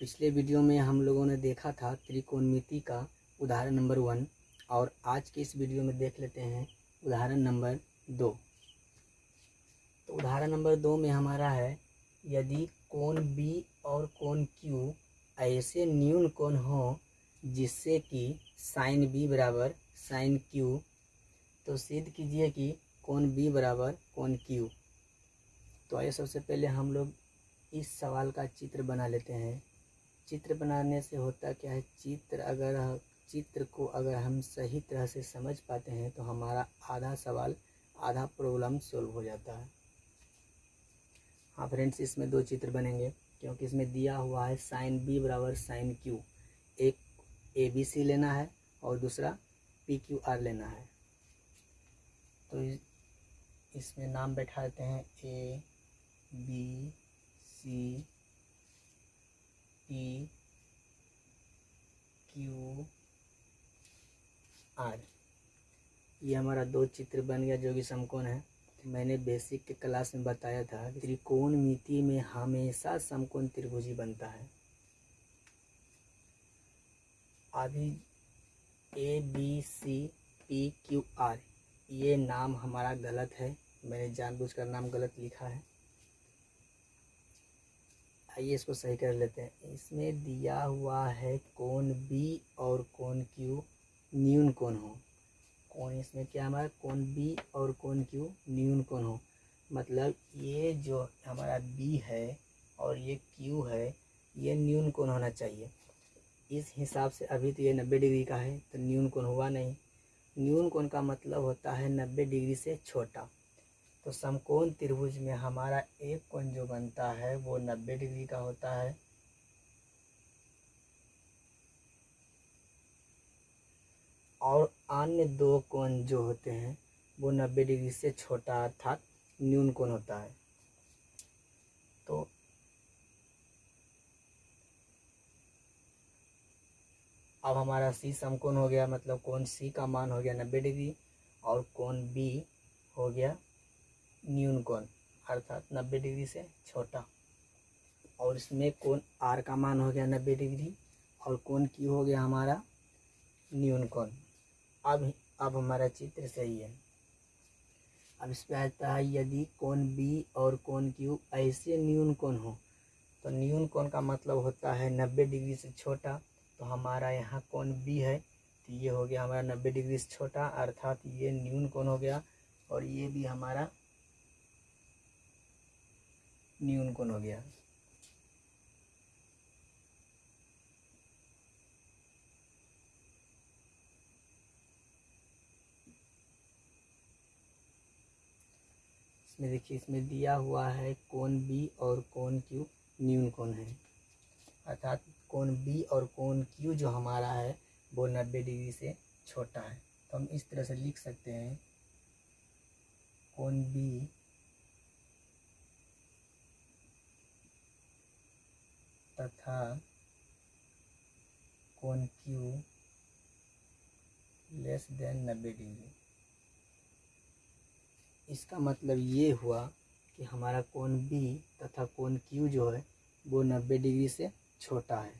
पिछले वीडियो में हम लोगों ने देखा था त्रिकोणमिति का उदाहरण नंबर वन, और आज के इस वीडियो में देख लेते हैं उदाहरण नंबर दो। तो उदाहरण नंबर दो में हमारा है, यदि कोण बी और कोण क्यू ऐसे न्यून कोण हो जिससे कि साइन बी बराबर साइन क्यू तो सिद्ध कीजिए कि कोण बी बराबर कोण क्यू तो आइए सबसे पहले हम लोग इस सवाल का चित्र बना लेते हैं। चित्र बनाने से होता क्या है? चित्र अगर चित्र को अगर हम सही तरह से समझ पाते हैं तो हमारा आधा सवाल, आधा प्रॉब्लम सोल्व हो जाता है। हाँ फ्रेंड्स इसमें दो चित्र बनेंगे, क्योंकि इसमें दिया हुआ है साइन बी बराबर साइन क्यू एक ए बी सी लेना है और दूसरा पी क्यू आर लेना है। तो इसमें नाम बैठा हैं A B C P Q R ये हमारा दो चित्र बन गया जो कि समकोण है। मैंने बेसिक के क्लास में बताया था त्रिकोण मिति में हमेशा समकोण त्रिभुजी बनता है। अभी A B C P Q R ये नाम हमारा गलत है। मैंने जानबूझकर नाम गलत लिखा है। आइए इसको सही कर लेते हैं। इसमें दिया हुआ है कौन बी और कौन क्यू न्यून कौन हो। कौन इसमें क्या हमारा? कौन बी और कौन क्यू न्यून कौन हो। मतलब ये जो हमारा बी है और ये क्यू है, ये न्यून कौन होना चाहिए। इस हिसाब से अभी तो ये नब्बे डिग्री का है तो न्यून कौन हुआ नहीं। न्यून कोण का मतलब होता है नब्बे डिग्री से छोटा। तो समकोण त्रिभुज में हमारा एक कोण जो बनता है, वो नब्बे डिग्री का होता है। और अन्य दो कोण जो होते हैं, वो नब्बे डिग्री से छोटा अर्थात न्यून कोण होता है। तो अब हमारा सी समकोण हो गया मतलब कोण सी का मान हो गया नब्बे डिग्री और कोण बी हो गया न्यून कोण अर्थात नब्बे डिग्री से छोटा। और इसमें कोण आर का मान हो गया नब्बे डिग्री, और कोण क्यू हो गया हमारा न्यून कोण अब अब हमारा चित्र सही है। अब इस पर आता है, यदि कोण बी और कोण क्यू ऐसे न्यून कोण हो तो न्यून कोण का मतलब होता है नब्बे डिग्री से छोटा तो हमारा यहाँ कोण बी है तो ये हो गया हमारा नब्बे डिग्री से छोटा, अर्थात ये न्यून कोण हो गया, और ये भी हमारा न्यून कोण हो गया। इसमें देखिए, इसमें दिया हुआ है कोण बी और कोण क्यू न्यून कोण है। अर्थात कोण बी और कोण क्यू जो हमारा है, वो नब्बे डिग्री से छोटा है। तो हम इस तरह से लिख सकते हैं कोण बी तथा कोण क्यू लेस देन नब्बे डिग्री इसका मतलब ये हुआ कि हमारा कोण बी तथा कोण क्यू जो है, वो नब्बे डिग्री से छोटा है।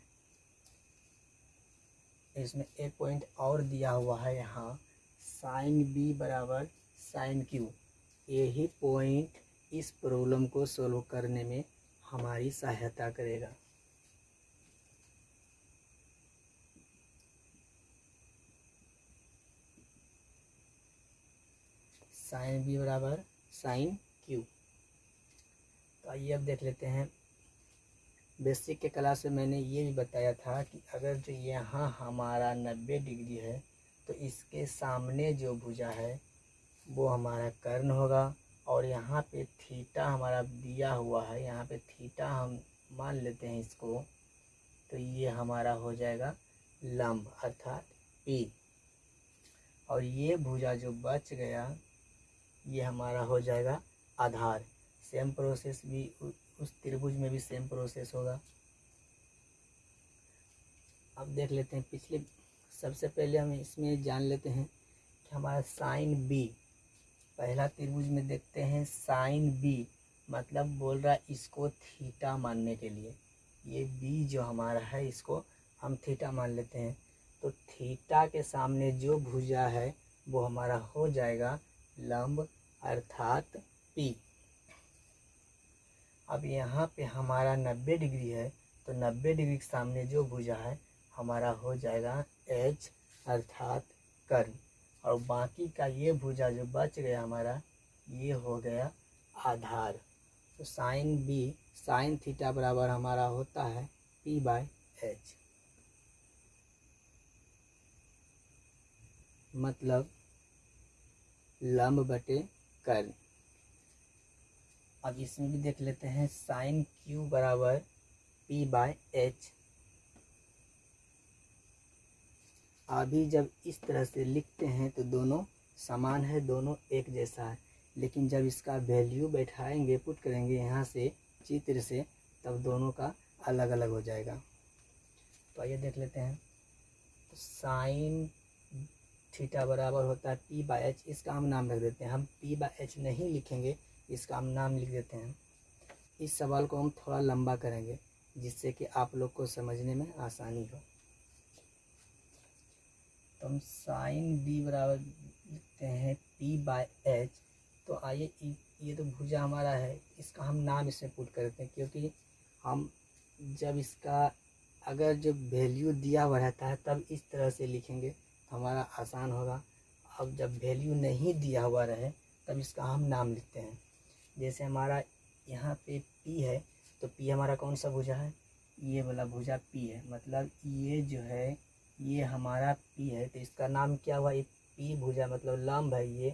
इसमें एक पॉइंट और दिया हुआ है यहाँ साइन बी बराबर साइन क्यू यही पॉइंट इस प्रॉब्लम को सोल्व करने में हमारी सहायता करेगा। साइन बी बराबर साइन क्यू। तो आइए अब देख लेते हैं। बेसिक के क्लास में मैंने ये भी बताया था कि अगर जो यहाँ हमारा नब्बे डिग्री है तो इसके सामने जो भुजा है, वो हमारा कर्ण होगा। और यहाँ पे थीटा हमारा दिया हुआ है, यहाँ पे थीटा हम मान लेते हैं इसको तो ये हमारा हो जाएगा लंब अर्थात पी। और ये भुजा जो बच गया ये हमारा हो जाएगा आधार। सेम प्रोसेस भी, उस त्रिभुज में भी सेम प्रोसेस होगा। अब देख लेते हैं, पिछले, सबसे पहले हम इसमें जान लेते हैं कि हमारा साइन बी पहला त्रिभुज में देखते हैं, साइन बी मतलब बोल रहा है इसको थीटा मानने के लिए। ये बी जो हमारा है, इसको हम थीटा मान लेते हैं। तो थीटा के सामने जो भुजा है, वो हमारा हो जाएगा लंब अर्थात पी अब यहाँ पे हमारा नब्बे डिग्री है तो नब्बे डिग्री के सामने जो भुजा है, हमारा हो जाएगा एच अर्थात कर्ण। और बाकी का ये भुजा जो बच गया हमारा, ये हो गया आधार। तो साइन बी साइन थीटा बराबर हमारा होता है पी बाय एच मतलब लंब बटे कर्ण अब इसमें भी देख लेते हैं साइन क्यू बराबर पी बाय एच अभी जब इस तरह से लिखते हैं तो दोनों समान है, दोनों एक जैसा है। लेकिन जब इसका वैल्यू बैठाएँगे पुट करेंगे यहाँ से चित्र से, तब दोनों का अलग अलग हो जाएगा। तो आइए देख लेते हैं। तो साइन थीटा बराबर होता है पी बाई एच इसका हम नाम रख देते हैं। हम पी बाई एच नहीं लिखेंगे, इसका हम नाम लिख देते हैं। इस सवाल को हम थोड़ा लंबा करेंगे, जिससे कि आप लोग को समझने में आसानी हो। तो हम साइन बी बराबर लिखते हैं पी बाय एच तो आइए, ये तो भुजा हमारा है, इसका हम नाम इसमें पुट करते हैं, क्योंकि हम जब इसका, अगर जो वैल्यू दिया हुआ रहता है, तब इस तरह से लिखेंगे। हमारा आसान होगा। अब जब वैल्यू नहीं दिया हुआ रहे, तब इसका हम नाम लिखते हैं। जैसे हमारा यहाँ पे पी है तो पी हमारा कौन सा भुजा है? ये वाला भुजा पी है। मतलब ये जो है, ये हमारा पी है तो इसका नाम क्या हुआ? ये पी भुजा मतलब लम्ब है ये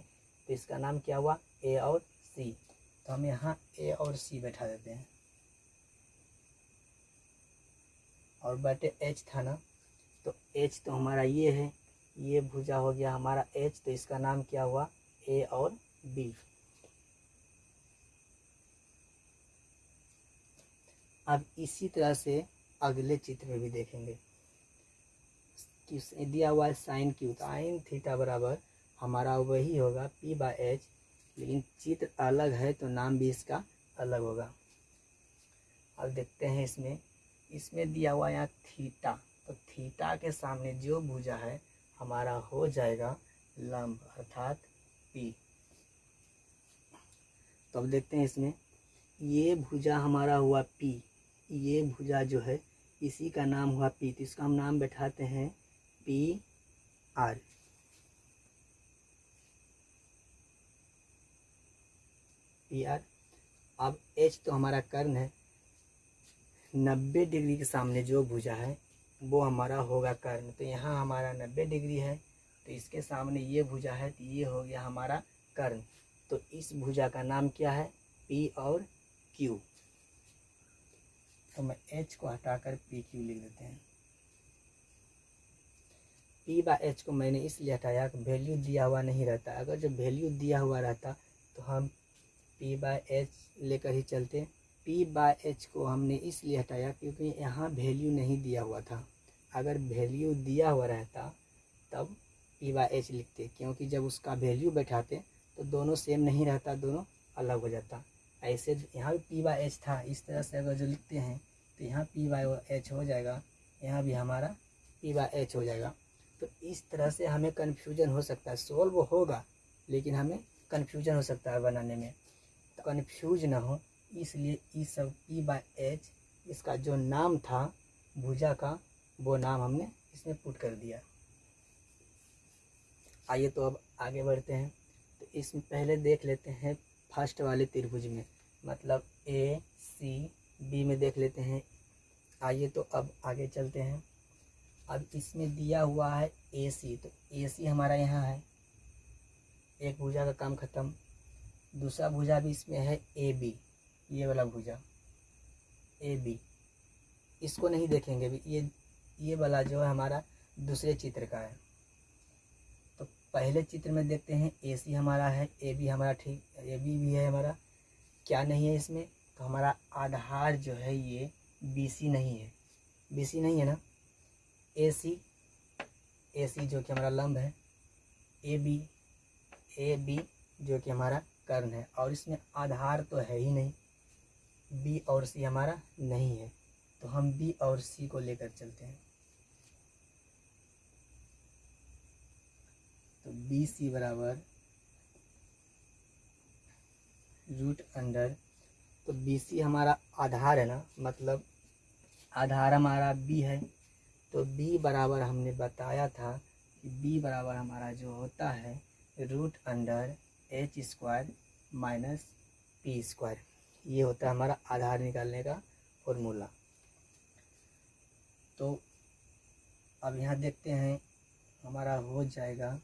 तो इसका नाम क्या हुआ? ए और सी तो हम यहाँ ए और सी बैठा देते हैं। और बटे एच था ना तो एच तो हमारा ये है। ये भुजा हो गया हमारा एच तो इसका नाम क्या हुआ? ए और बी अब इसी तरह से अगले चित्र में भी देखेंगे। दिया हुआ है साइन क्यू साइन थीटा बराबर हमारा वही होगा पी बाय एच लेकिन चित्र अलग है तो नाम भी इसका अलग होगा। अब देखते हैं इसमें। इसमें दिया हुआ यहाँ थीटा। तो थीटा के सामने जो भुजा है हमारा हो जाएगा लंब अर्थात पी तो अब देखते हैं इसमें। ये भुजा हमारा हुआ पी ये भुजा जो है, इसी का नाम हुआ पी तो इसका हम नाम बैठाते हैं पी आर पी आर अब एच तो हमारा कर्ण है। नब्बे डिग्री के सामने जो भुजा है वो हमारा होगा कर्ण। तो यहाँ हमारा नब्बे डिग्री है तो इसके सामने ये भुजा है तो ये हो गया हमारा कर्ण। तो इस भुजा का नाम क्या है? पी और क्यू तो मैं एच को हटाकर पी क्यू लिख देते हैं। पी बा एच को मैंने इसलिए हटाया कि वैल्यू दिया हुआ नहीं रहता। अगर जब वैल्यू दिया हुआ रहता तो हम पी बाय एच लेकर ही चलते। पी बाय एच को हमने इसलिए हटाया क्योंकि यहाँ वैल्यू नहीं दिया हुआ था। अगर वैल्यू दिया हुआ रहता, तब पी बाय एच लिखते, क्योंकि जब उसका वैल्यू बैठाते तो दोनों सेम नहीं रहता, दोनों अलग हो जाता। ऐसे यहाँ भी पी बाय एच था, इस तरह से अगर जो लिखते हैं तो यहाँ पी बाय एच हो जाएगा, यहाँ भी हमारा पी बाय एच हो जाएगा। तो इस तरह से हमें कन्फ्यूज़न हो सकता है। सोल्व होगा, लेकिन हमें कन्फ्यूज़न हो सकता है बनाने में। तो कन्फ्यूज़ ना हो इसलिए ई सब पी बाय एच इसका जो नाम था, भुजा का, वो नाम हमने इसमें पुट कर दिया। आइए तो अब आगे बढ़ते हैं। तो इसमें पहले देख लेते हैं फ़र्स्ट वाले त्रिभुज में। मतलब ए सी बी में देख लेते हैं। आइए तो अब आगे चलते हैं। अब इसमें दिया हुआ है ए सी तो ए सी हमारा यहाँ है। एक भुजा का काम ख़त्म। दूसरा भुजा भी इसमें है ए बी ये वाला भुजा, ए, बी। इसको नहीं देखेंगे भी, ये ये वाला जो है हमारा दूसरे चित्र का है। तो पहले चित्र में देखते हैं, ए, सी हमारा है, ए, बी हमारा ठीक, ए, बी भी है हमारा। क्या नहीं है इसमें? तो हमारा आधार जो है ये बी, सी नहीं है। बी, सी नहीं है ना? ए, सी ए, सी जो कि हमारा लंब है, ए, बी ए, बी जो कि हमारा कर्ण है। और इसमें आधार तो है ही नहीं। बी और सी हमारा नहीं है। तो हम बी और सी को लेकर चलते हैं। तो बी सी बराबर रूट अंडर तो बी सी हमारा आधार है ना मतलब आधार हमारा बी है। तो बी बराबर हमने बताया था कि बी बराबर हमारा जो होता है root under H square minus P square. ये होता है हमारा आधार निकालने का फॉर्मूला तो अब यहाँ देखते हैं, हमारा हो जाएगा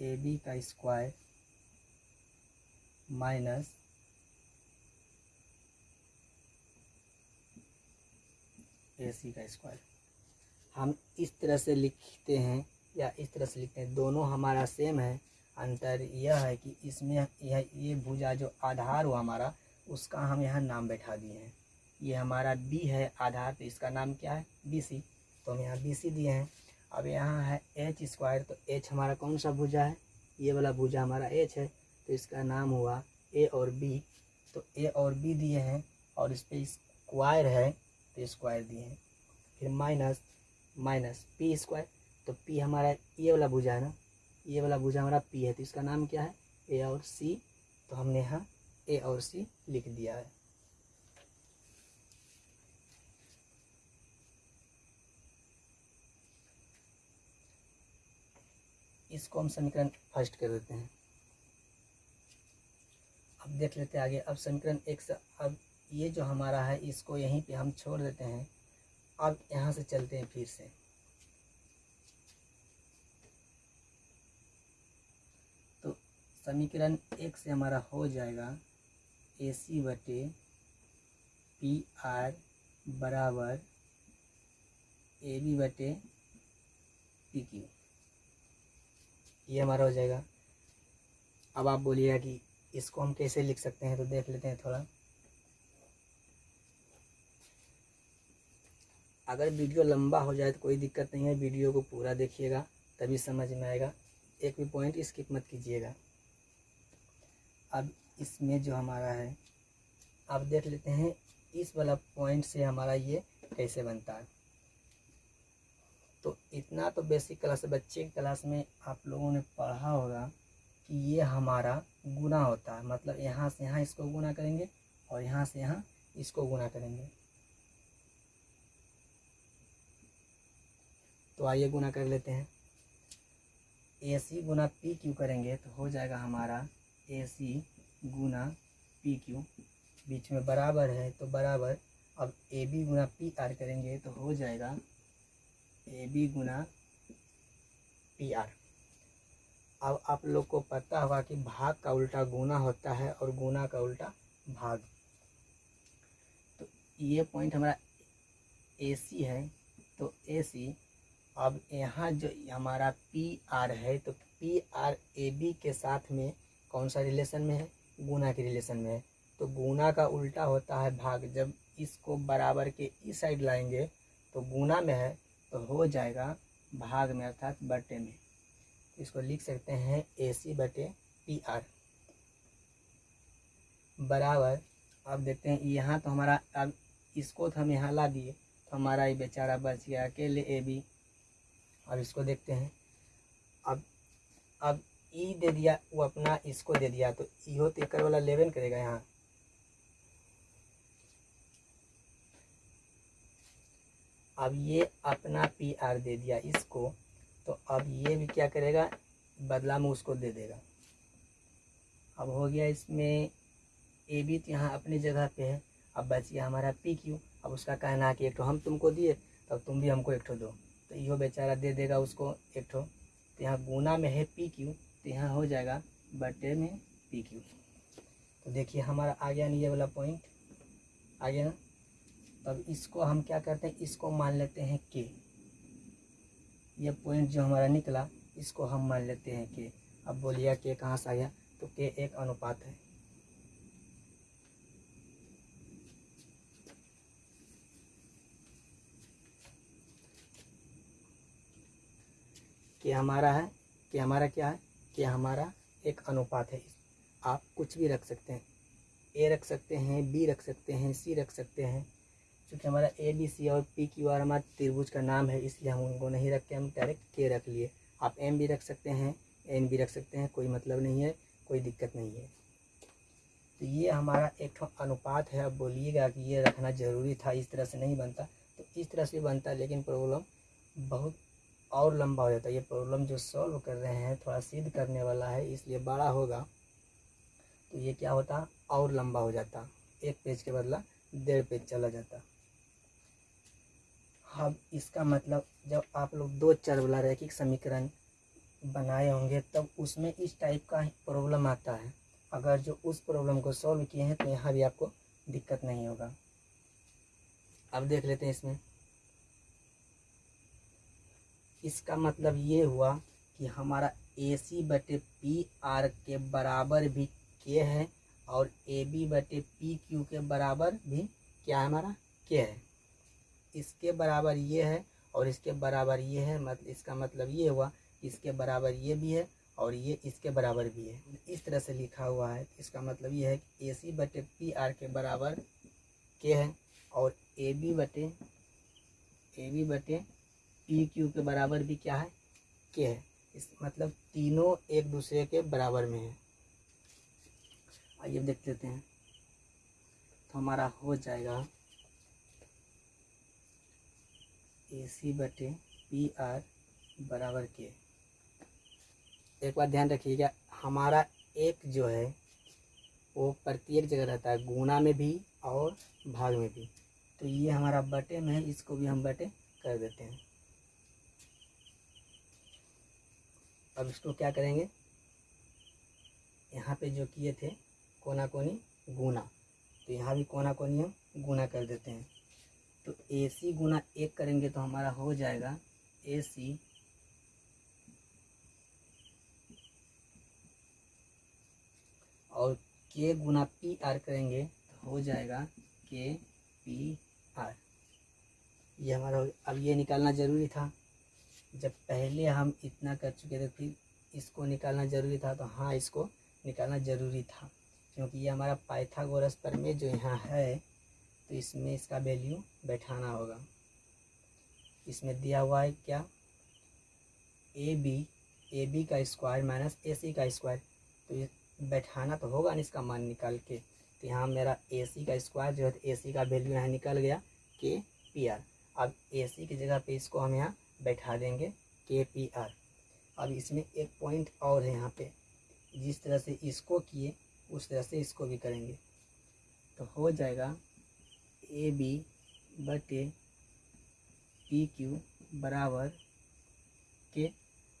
ए बी का स्क्वायर माइनस ए सी का स्क्वायर हम इस तरह से लिखते हैं या इस तरह से लिखते हैं, दोनों हमारा सेम है अंतर यह है कि इसमें यह, ये भुजा जो आधार हुआ हमारा, उसका हम यहाँ नाम बैठा दिए हैं। ये हमारा बी है आधार तो इसका नाम क्या है? बी सी तो हम यहाँ बी सी दिए हैं। अब यहाँ है एच स्क्वायर तो एच हमारा कौन सा भुजा है? ये वाला भुजा हमारा एच है तो इसका नाम हुआ ए और बी तो ए और बी दिए हैं, और इस पर स्क्वायर है तो स्क्वायर दिए हैं। फिर माइनस माइनस पी स्क्वायर तो पी हमारा ये वाला भुजा है ना? ये वाला भुजा हमारा पी है तो इसका नाम क्या है? ए और सी तो हमने यहाँ ए और सी लिख दिया है। इसको हम समीकरण फ़र्स्ट कर देते हैं। अब देख लेते हैं आगे। अब समीकरण एक से, अब ये जो हमारा है, इसको यहीं पे हम छोड़ देते हैं। अब यहाँ से चलते हैं फिर से तो समीकरण एक से हमारा हो जाएगा ए सी बटे पी आर बराबर ए बी बटे पी क्यू ये हमारा हो जाएगा। अब आप बोलिएगा कि इसको हम कैसे लिख सकते हैं तो देख लेते हैं थोड़ा। अगर वीडियो लंबा हो जाए तो कोई दिक्कत नहीं है, वीडियो को पूरा देखिएगा, तभी समझ में आएगा। एक भी पॉइंट स्किप मत कीजिएगा। अब इसमें जो हमारा है अब देख लेते हैं, इस वाला पॉइंट से हमारा ये कैसे बनता है। तो इतना तो बेसिक क्लास बच्चे की क्लास में आप लोगों ने पढ़ा होगा कि ये हमारा गुना होता है। मतलब यहाँ से यहाँ इसको गुना करेंगे और यहाँ से यहाँ इसको गुना करेंगे। तो आइए गुना कर लेते हैं। ए सी गुना पी क्यू करेंगे तो हो जाएगा हमारा ए सी गुना पी क्यू बीच में बराबर है तो बराबर। अब ए बी गुना पी आर करेंगे तो हो जाएगा ए बी गुना पी आर अब आप लोग को पता होगा कि भाग का उल्टा गुना होता है और गुना का उल्टा भाग। तो ये पॉइंट हमारा ए सी है। तो ए सी अब यहाँ जो हमारा पी आर है तो पी आर ए बी के साथ में कौन सा रिलेशन में है? गुना के रिलेशन में है। तो गुना का उल्टा होता है भाग। जब इसको बराबर के इस साइड लाएँगे तो गुना में है तो हो जाएगा भाग में अर्थात बटे में। इसको लिख सकते हैं ए सी बटे पी आर बराबर। अब देखते हैं, यहाँ तो हमारा, अब इसको तो हम यहाँ ला दिए तो हमारा ये बेचारा बच गया अकेले ए बी अब इसको देखते हैं। अब अब ई दे दिया, वो अपना इसको दे दिया तो इहो तो एक वाला लेवन करेगा यहाँ। अब ये अपना पी आर दे दिया इसको तो अब ये भी क्या करेगा, बदला में उसको दे देगा। अब हो गया इसमें, ए बी तो यहाँ अपनी जगह पे है। अब बच गया हमारा पी क्यू अब उसका कहना है कि एक ठो हम तुमको दिए, तब तुम भी हमको एक ठो दो। तो इहो बेचारा दे देगा उसको एक ठो। तो यहाँ गुना में है पी क्यू तो यहाँ हो जाएगा बटे में पी क्यू तो देखिए हमारा आ गया नहीं ये वाला पॉइंट आ गया ना? तब इसको हम क्या करते हैं? इसको मान लेते हैं के ये पॉइंट जो हमारा निकला, इसको हम मान लेते हैं के अब बोलिए के कहाँ से आ गया? तो के एक अनुपात है। कि हमारा है? कि हमारा क्या है? कि हमारा एक अनुपात है। आप कुछ भी रख सकते हैं। ए रख सकते हैं बी रख सकते हैं सी रख सकते हैं। क्योंकि हमारा ए बी सी और पी क्यू आर हमारा त्रिभुज का नाम है, इसलिए हम उनको नहीं रख के हम डायरेक्ट के रख लिए। आप एम भी रख सकते हैं एन भी रख सकते हैं, कोई मतलब नहीं है, कोई दिक्कत नहीं है। तो ये हमारा एक अनुपात है। अब बोलिएगा कि ये रखना ज़रूरी था, इस तरह से नहीं बनता। तो इस तरह से बनता, लेकिन प्रॉब्लम बहुत और लंबा हो जाता है। ये प्रॉब्लम जो सॉल्व कर रहे हैं, थोड़ा सिद्ध करने वाला है, इसलिए बड़ा होगा। तो ये क्या होता? और लंबा हो जाता। एक पेज के बदला डेढ़ पेज चला जाता। अब इसका मतलब जब आप लोग दो चर वाला रैखिक समीकरण बनाए होंगे, तब उसमें इस टाइप का प्रॉब्लम आता है। अगर जो उस प्रॉब्लम को सॉल्व किए हैं तो यहाँ भी आपको दिक्कत नहीं होगा। अब देख लेते हैं इसमें। इसका मतलब ये हुआ कि हमारा ए सी बटे पी आर के बराबर भी के है और ए बी बटे पी क्यू के बराबर भी क्या है हमारा के है। इसके बराबर ये है और इसके बराबर ये है मतलब इसका मतलब ये हुआ इसके बराबर ये भी है और ये इसके बराबर भी है। इस तरह से लिखा हुआ है। इसका मतलब ये है कि ए सी बटे पी आर के बराबर के है और ए बी बटे ए बी बटे पी क्यू के बराबर भी क्या है? के है। इस मतलब तीनों एक दूसरे के बराबर में है। आइए देख लेते हैं। तो हमारा हो जाएगा ए सी बटे पी आर बराबर के एक बार ध्यान रखिएगा हमारा एक जो है, वो प्रत्येक जगह रहता है गुना में भी और भाग में भी। तो ये हमारा बटे में है, इसको भी हम बटे कर देते हैं। अब इसको क्या करेंगे? यहाँ पे जो किए थे कोना कोनी गुना। तो यहाँ भी कोना कोनी हम गुना कर देते हैं। तो ए सी गुना एक करेंगे तो हमारा हो जाएगा ए सी और के गुना पी आर करेंगे तो हो जाएगा के पी आर ये हमारा अब ये निकालना ज़रूरी था। जब पहले हम इतना कर चुके थे, फिर इसको निकालना ज़रूरी था तो हाँ इसको निकालना ज़रूरी था। क्योंकि ये हमारा पाइथागोरस पर में जो यहाँ है तो इसमें इसका वैल्यू बैठाना होगा। इसमें दिया हुआ है क्या? ए बी ए बी का स्क्वायर माइनस ए सी का स्क्वायर तो बैठाना तो होगा ना इसका मान निकाल के। तो यहाँ मेरा ए सी का स्क्वायर जो है ए सी का वैल्यू यहाँ निकल गया के पी आर अब ए सी की जगह पे इसको हम यहाँ बैठा देंगे के पी आर अब इसमें एक पॉइंट और है यहाँ पे। जिस तरह से इसको किए, उस तरह से इसको भी करेंगे। तो हो जाएगा ए बी बटे पी क्यू बराबर के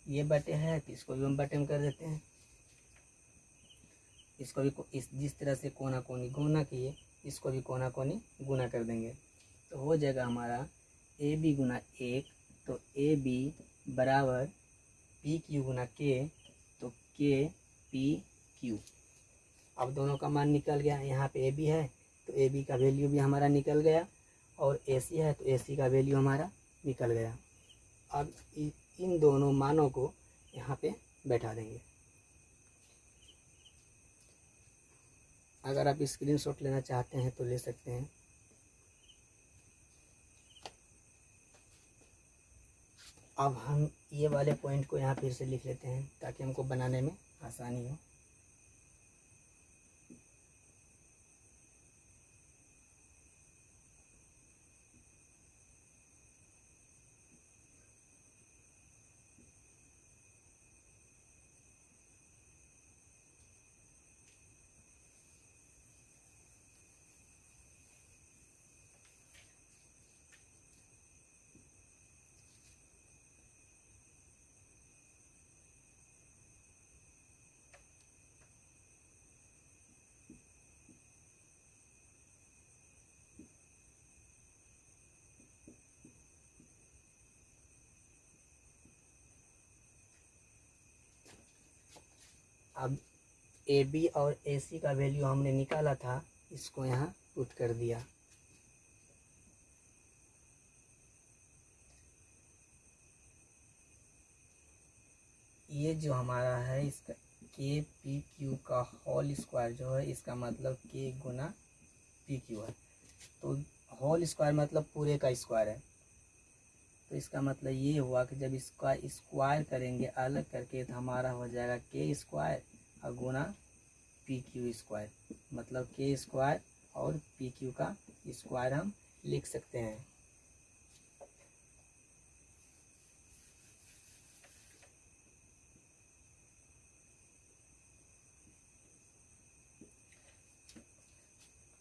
ये बटे है तो इसको भी हम बटे में कर देते हैं। इसको भी इस जिस तरह से कोना कोनी गुना किए, इसको भी कोना कोनी गुना कर देंगे। तो हो जाएगा हमारा ए बी गुना एक तो ए बी बराबर पी क्यू गुना के तो के पी क्यू। अब दोनों का मान निकल गया, यहाँ पे ए बी है तो ए बी का वैल्यू भी हमारा निकल गया, और ए सी है तो ए सी का वैल्यू हमारा निकल गया। अब इन दोनों मानों को यहाँ पे बैठा देंगे। अगर आप स्क्रीनशॉट लेना चाहते हैं तो ले सकते हैं। अब हम ये वाले पॉइंट को यहाँ फिर से लिख लेते हैं ताकि हमको बनाने में आसानी हो। अब ए बी और ए सी का वैल्यू हमने निकाला था, इसको यहाँ पुट कर दिया। ये जो हमारा है, इसका के पी क्यू का होल स्क्वायर जो है, इसका मतलब के गुना पी क्यू है। तो होल स्क्वायर मतलब पूरे का स्क्वायर है। तो इसका मतलब ये हुआ कि जब इसका स्क्वायर करेंगे, अलग करके तो हमारा हो जाएगा के स्क्वायर और गुना पी क्यू स्क्वायर मतलब के स्क्वायर और पी क्यू का स्क्वायर हम लिख सकते हैं।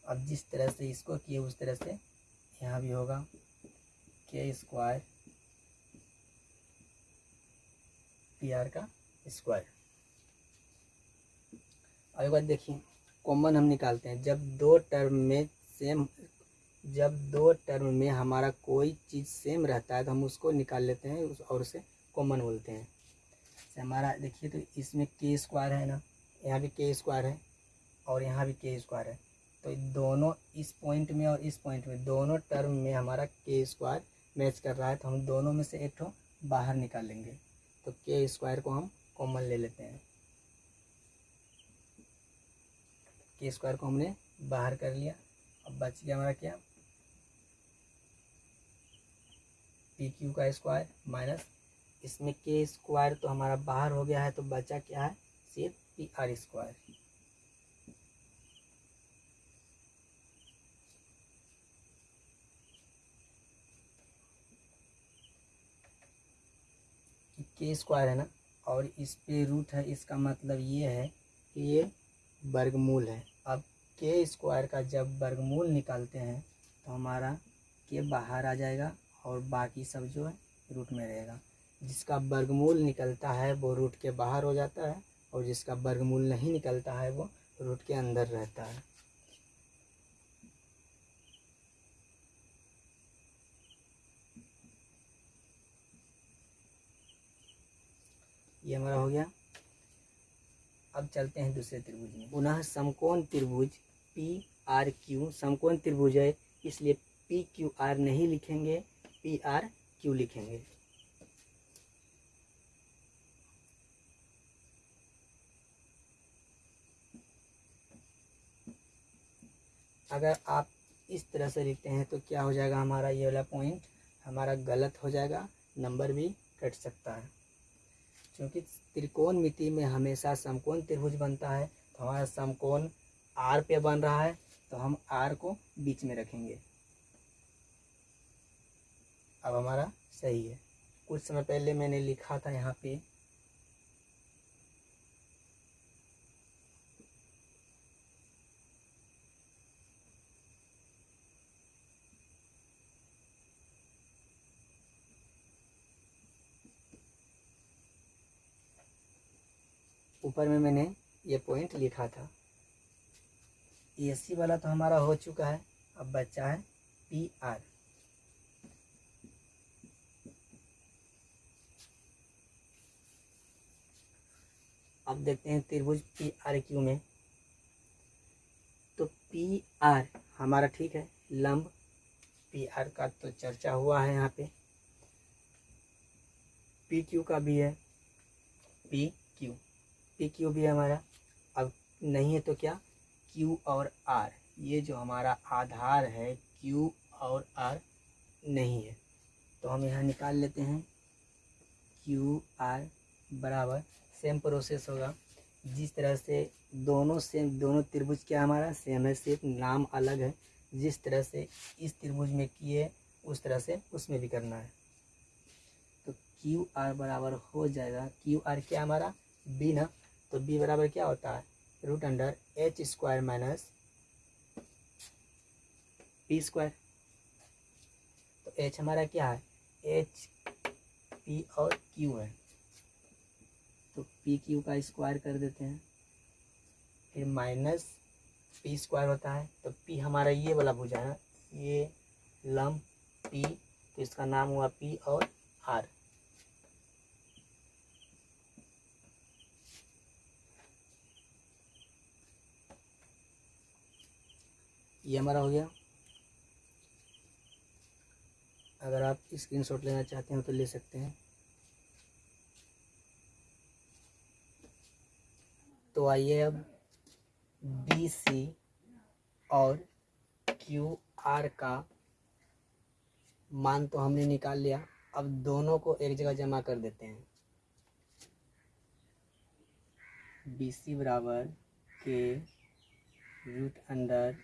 अब जिस तरह से इसको किए, उस तरह से यहाँ भी होगा के स्क्वायर पी आर का स्क्वायर एक बात देखिए, कॉमन हम निकालते हैं। जब दो टर्म में सेम जब दो टर्म में हमारा कोई चीज़ सेम रहता है तो हम उसको निकाल लेते हैं और उसे कॉमन बोलते हैं। जैसे हमारा, देखिए तो इसमें के स्क्वायर है ना, यहाँ भी के स्क्वायर है और यहाँ भी के स्क्वायर है। तो दोनों इस पॉइंट में और इस पॉइंट में, दोनों टर्म में हमारा के स्क्वायर मैच कर रहा है तो हम दोनों में से एक ठो बाहर निकाल लेंगे। तो के स्क्वायर को हम कॉमन ले लेते हैं। के स्क्वायर को हमने बाहर कर लिया। अब बच गया हमारा क्या? पी क्यू का स्क्वायर माइनस इसमें के स्क्वायर तो हमारा बाहर हो गया है तो बचा क्या है? सिर्फ़ P R square K square है ना? और इस पे रूट है, इसका मतलब ये है कि ये वर्गमूल है। अब के स्क्वायर का जब वर्गमूल निकालते हैं तो हमारा के बाहर आ जाएगा और बाकी सब जो है रूट में रहेगा। जिसका वर्गमूल निकलता है, वो रूट के बाहर हो जाता है और जिसका वर्गमूल नहीं निकलता है, वो रूट के अंदर रहता है। ये हमारा हो गया अब चलते हैं दूसरे त्रिभुज में। पुनः समकोण त्रिभुज पी आर क्यू समकोण त्रिभुज है, इसलिए पी क्यू आर नहीं लिखेंगे पी आर क्यू लिखेंगे। अगर आप इस तरह से लिखते हैं तो क्या हो जाएगा हमारा ये वाला पॉइंट हमारा गलत हो जाएगा नंबर भी कट सकता है। क्योंकि त्रिकोण मिति में हमेशा समकोण त्रिभुज बनता है तो हमारा समकोण आर पे बन रहा है तो हम आर को बीच में रखेंगे। अब हमारा सही है। कुछ समय पहले मैंने लिखा था यहाँ पे ऊपर में मैंने ये पॉइंट लिखा था। ए सी वाला तो हमारा हो चुका है। अब बचा है पी आर अब देखते हैं त्रिभुज पी आर क्यू में। तो पी आर हमारा ठीक है। लंब पी आर का तो चर्चा हुआ है यहाँ पे। पी क्यू का भी है। पी क्यू पी क्यू भी है हमारा। अब नहीं है तो क्या? क्यू और आर। ये जो हमारा आधार है, क्यू और आर नहीं है। तो हम यहाँ निकाल लेते हैं। क्यू आर बराबर सेम प्रोसेस होगा। जिस तरह से दोनों सेम दोनों त्रिभुज क्या हमारा? सेम है, सिर्फ़ नाम अलग है। जिस तरह से इस त्रिभुज में किए, उस तरह से उसमें भी करना है। तो क्यू आर बराबर हो जाएगा। क्यू आर क्या हमारा? बी ना तो बी बराबर क्या होता है? Root under H square minus P square तो एच हमारा क्या है? एच पी और क्यू है। तो पी क्यू का स्क्वायर कर देते हैं। फिर माइनस पी स्क्वायर होता है। तो पी हमारा ये वाला भुजा है ये लम पी तो इसका नाम हुआ पी और आर ये हमारा हो गया। अगर आप स्क्रीनशॉट लेना चाहते हो तो ले सकते हैं। तो आइए अब बी सी और क्यू आर का मान तो हमने निकाल लिया। अब दोनों को एक जगह जमा कर देते हैं। बी सी बराबर K root under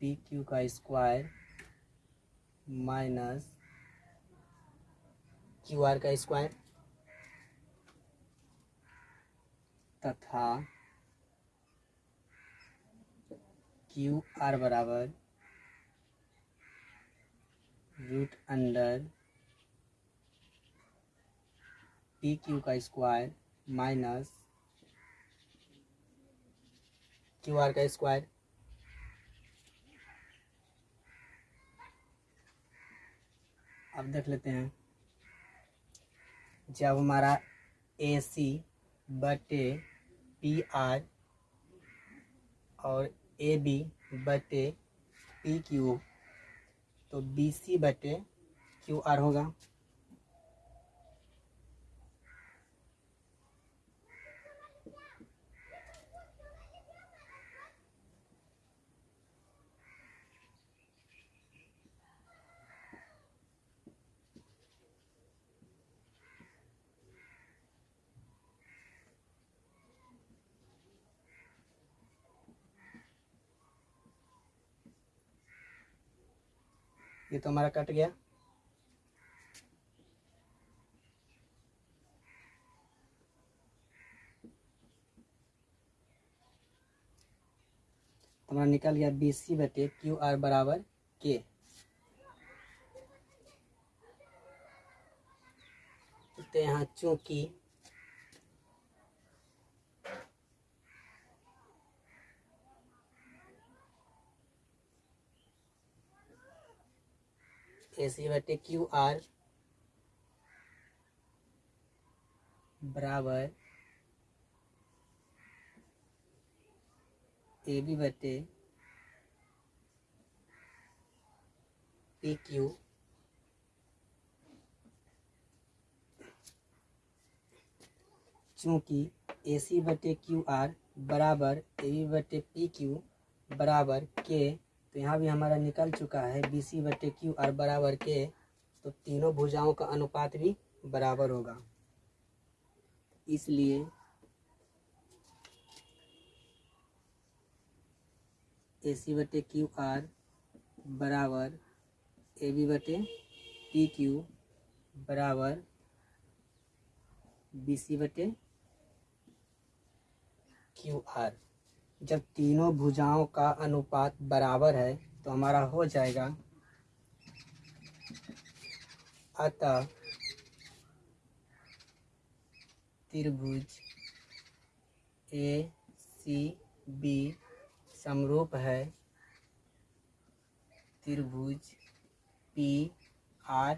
P Q का स्क्वायर माइनस क्यू आर का स्क्वायर तथा क्यू आर बराबर रूट अंडर पी क्यू का स्क्वायर माइनस क्यू आर का स्क्वायर अब देख लेते हैं। जब हमारा ए सी बटे पी आर और ए बी बटे पी क्यू तो बी सी बटे क्यू आर होगा। ये तो हमारा कट गया। हमारा निकल गया बी सी बटे क्यू आर बराबर के तो यहाँ चूँकि ए सी बटे क्यू आर बराबर ए बी बटे पी क्यू चूँकि ए सी बटे क्यू आर बराबर ए बी बटे पी क्यू बराबर के तो यहाँ भी हमारा निकल चुका है बी सी बटे क्यू आर बराबर के तो तीनों भुजाओं का अनुपात भी बराबर होगा। इसलिए ए सी बटे क्यू आर बराबर ए बी बटे पी क्यू बराबर बी सी बटे क्यू आर जब तीनों भुजाओं का अनुपात बराबर है तो हमारा हो जाएगा। अतः त्रिभुज ए सी बी समरूप है। त्रिभुज पी आर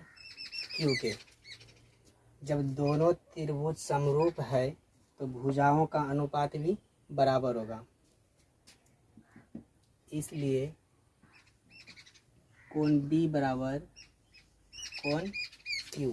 क्यू के। जब दोनों त्रिभुज समरूप है तो भुजाओं का अनुपात भी बराबर होगा। इसलिए कौन डी बराबर कौन क्यू